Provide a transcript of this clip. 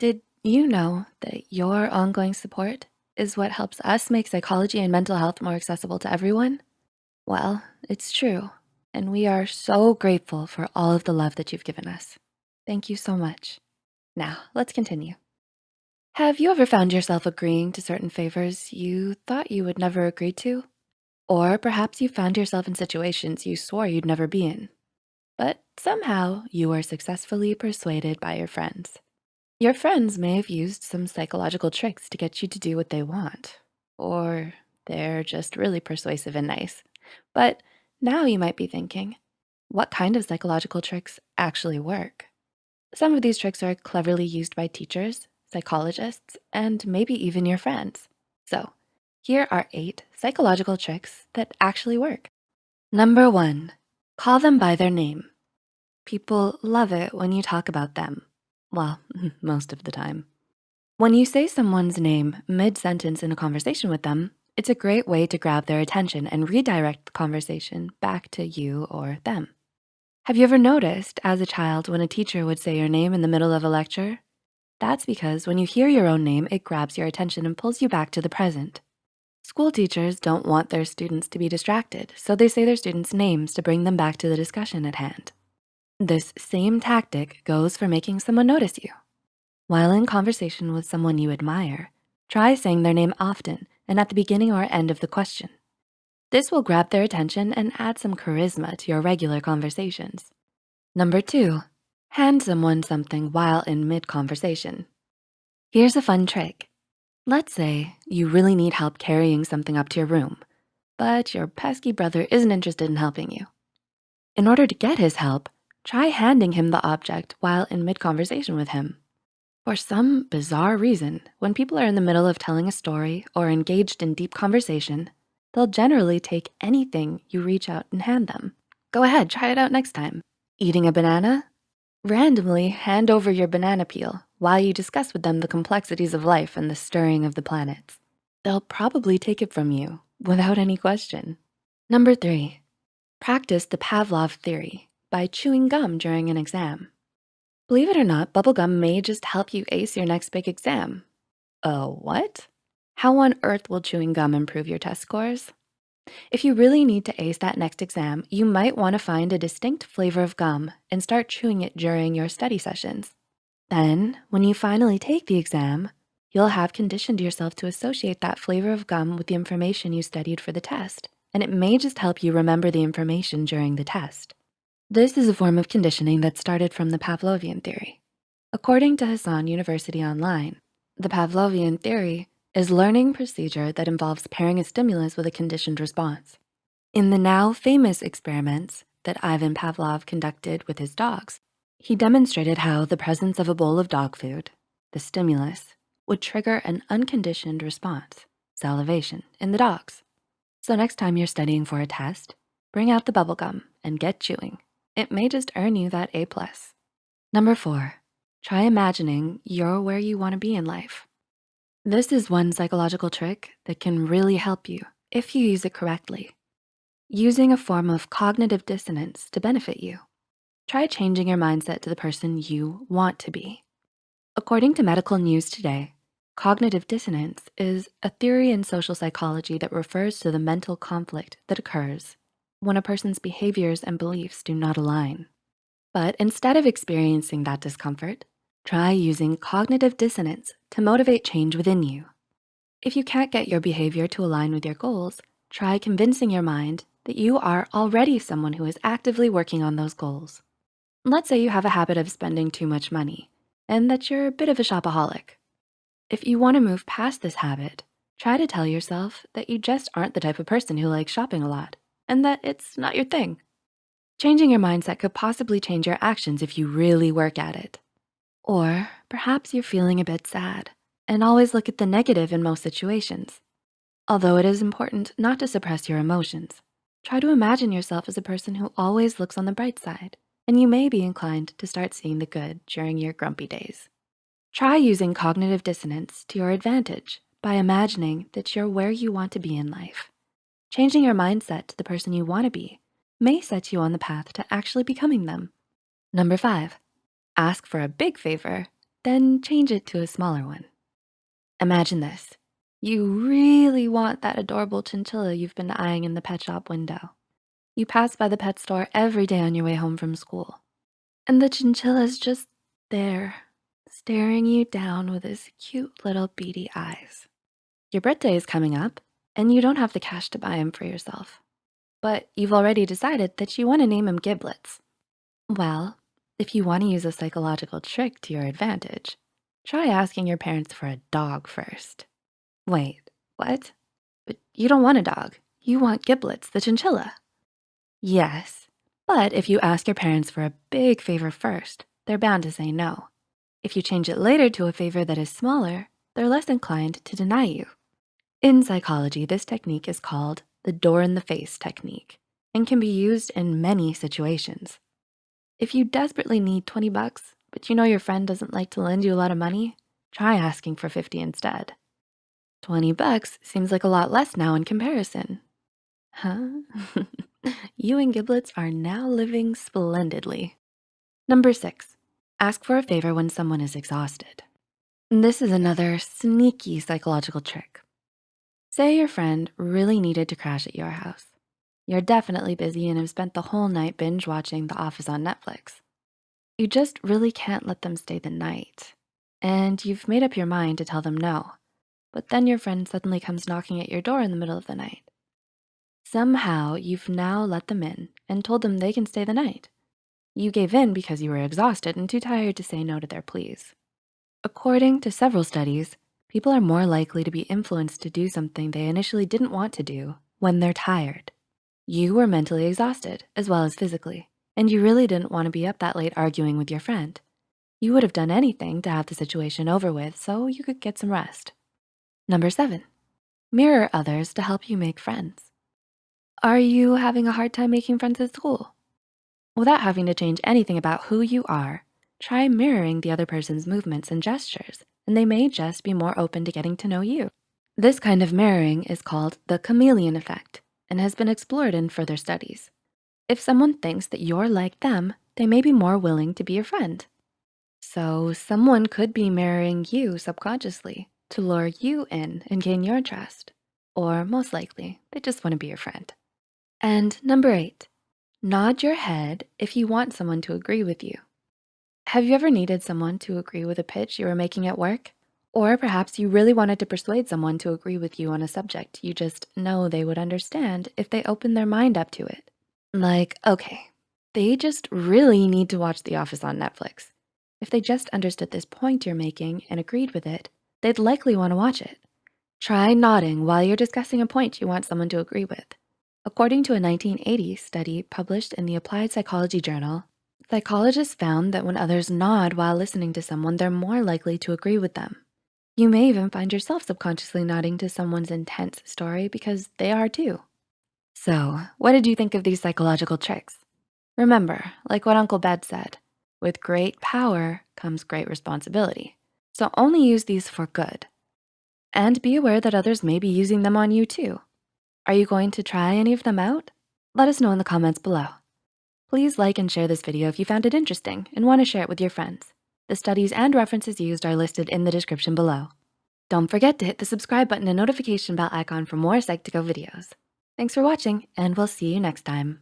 Did you know that your ongoing support is what helps us make psychology and mental health more accessible to everyone? Well, it's true, and we are so grateful for all of the love that you've given us. Thank you so much. Now, let's continue. Have you ever found yourself agreeing to certain favors you thought you would never agree to? Or perhaps you found yourself in situations you swore you'd never be in, but somehow you were successfully persuaded by your friends. Your friends may have used some psychological tricks to get you to do what they want, or they're just really persuasive and nice. But now you might be thinking, what kind of psychological tricks actually work? Some of these tricks are cleverly used by teachers, psychologists, and maybe even your friends. So here are eight psychological tricks that actually work. Number one, call them by their name. People love it when you talk about them well, most of the time. When you say someone's name mid-sentence in a conversation with them, it's a great way to grab their attention and redirect the conversation back to you or them. Have you ever noticed as a child when a teacher would say your name in the middle of a lecture? That's because when you hear your own name, it grabs your attention and pulls you back to the present. School teachers don't want their students to be distracted, so they say their students' names to bring them back to the discussion at hand. This same tactic goes for making someone notice you. While in conversation with someone you admire, try saying their name often and at the beginning or end of the question. This will grab their attention and add some charisma to your regular conversations. Number two, hand someone something while in mid-conversation. Here's a fun trick. Let's say you really need help carrying something up to your room, but your pesky brother isn't interested in helping you. In order to get his help, try handing him the object while in mid-conversation with him. For some bizarre reason, when people are in the middle of telling a story or engaged in deep conversation, they'll generally take anything you reach out and hand them. Go ahead, try it out next time. Eating a banana? Randomly hand over your banana peel while you discuss with them the complexities of life and the stirring of the planets. They'll probably take it from you without any question. Number three, practice the Pavlov theory by chewing gum during an exam. Believe it or not, bubblegum may just help you ace your next big exam. Oh, what? How on earth will chewing gum improve your test scores? If you really need to ace that next exam, you might wanna find a distinct flavor of gum and start chewing it during your study sessions. Then, when you finally take the exam, you'll have conditioned yourself to associate that flavor of gum with the information you studied for the test, and it may just help you remember the information during the test. This is a form of conditioning that started from the Pavlovian theory. According to Husson University Online, the Pavlovian theory is learning procedure that involves pairing a stimulus with a conditioned response. In the now famous experiments that Ivan Pavlov conducted with his dogs, he demonstrated how the presence of a bowl of dog food, the stimulus, would trigger an unconditioned response, salivation, in the dogs. So next time you're studying for a test, bring out the bubble gum and get chewing. It may just earn you that A+. plus. Number four, try imagining you're where you wanna be in life. This is one psychological trick that can really help you if you use it correctly. Using a form of cognitive dissonance to benefit you. Try changing your mindset to the person you want to be. According to Medical News Today, cognitive dissonance is a theory in social psychology that refers to the mental conflict that occurs when a person's behaviors and beliefs do not align. But instead of experiencing that discomfort, try using cognitive dissonance to motivate change within you. If you can't get your behavior to align with your goals, try convincing your mind that you are already someone who is actively working on those goals. Let's say you have a habit of spending too much money and that you're a bit of a shopaholic. If you wanna move past this habit, try to tell yourself that you just aren't the type of person who likes shopping a lot and that it's not your thing. Changing your mindset could possibly change your actions if you really work at it. Or perhaps you're feeling a bit sad and always look at the negative in most situations. Although it is important not to suppress your emotions, try to imagine yourself as a person who always looks on the bright side, and you may be inclined to start seeing the good during your grumpy days. Try using cognitive dissonance to your advantage by imagining that you're where you want to be in life. Changing your mindset to the person you wanna be may set you on the path to actually becoming them. Number five, ask for a big favor then change it to a smaller one. Imagine this. You really want that adorable chinchilla you've been eyeing in the pet shop window. You pass by the pet store every day on your way home from school. And the chinchilla's just there, staring you down with his cute little beady eyes. Your birthday is coming up, and you don't have the cash to buy him for yourself. But you've already decided that you wanna name him Giblets. Well, if you wanna use a psychological trick to your advantage, try asking your parents for a dog first. Wait, what? But you don't want a dog. You want Giblets, the chinchilla. Yes, but if you ask your parents for a big favor first, they're bound to say no. If you change it later to a favor that is smaller, they're less inclined to deny you. In psychology, this technique is called the door in the face technique and can be used in many situations. If you desperately need 20 bucks, but you know your friend doesn't like to lend you a lot of money, try asking for 50 instead. 20 bucks seems like a lot less now in comparison. Huh? you and Giblets are now living splendidly. Number six, ask for a favor when someone is exhausted. This is another sneaky psychological trick. Say your friend really needed to crash at your house. You're definitely busy and have spent the whole night binge watching The Office on Netflix. You just really can't let them stay the night. And you've made up your mind to tell them no. But then your friend suddenly comes knocking at your door in the middle of the night. Somehow you've now let them in and told them they can stay the night. You gave in because you were exhausted and too tired to say no to their pleas. According to several studies, people are more likely to be influenced to do something they initially didn't want to do when they're tired. You were mentally exhausted as well as physically, and you really didn't wanna be up that late arguing with your friend. You would have done anything to have the situation over with so you could get some rest. Number seven, mirror others to help you make friends. Are you having a hard time making friends at school? Without having to change anything about who you are, try mirroring the other person's movements and gestures, and they may just be more open to getting to know you. This kind of mirroring is called the chameleon effect and has been explored in further studies. If someone thinks that you're like them, they may be more willing to be your friend. So someone could be mirroring you subconsciously to lure you in and gain your trust. Or most likely, they just wanna be your friend. And number eight, nod your head if you want someone to agree with you. Have you ever needed someone to agree with a pitch you were making at work? Or perhaps you really wanted to persuade someone to agree with you on a subject you just know they would understand if they opened their mind up to it. Like, okay, they just really need to watch The Office on Netflix. If they just understood this point you're making and agreed with it, they'd likely wanna watch it. Try nodding while you're discussing a point you want someone to agree with. According to a 1980 study published in the Applied Psychology Journal, psychologists found that when others nod while listening to someone, they're more likely to agree with them. You may even find yourself subconsciously nodding to someone's intense story because they are too. So what did you think of these psychological tricks? Remember, like what Uncle Ben said, with great power comes great responsibility. So only use these for good. And be aware that others may be using them on you too. Are you going to try any of them out? Let us know in the comments below. Please like and share this video if you found it interesting and wanna share it with your friends. The studies and references used are listed in the description below. Don't forget to hit the subscribe button and notification bell icon for more Psych2Go videos. Thanks for watching and we'll see you next time.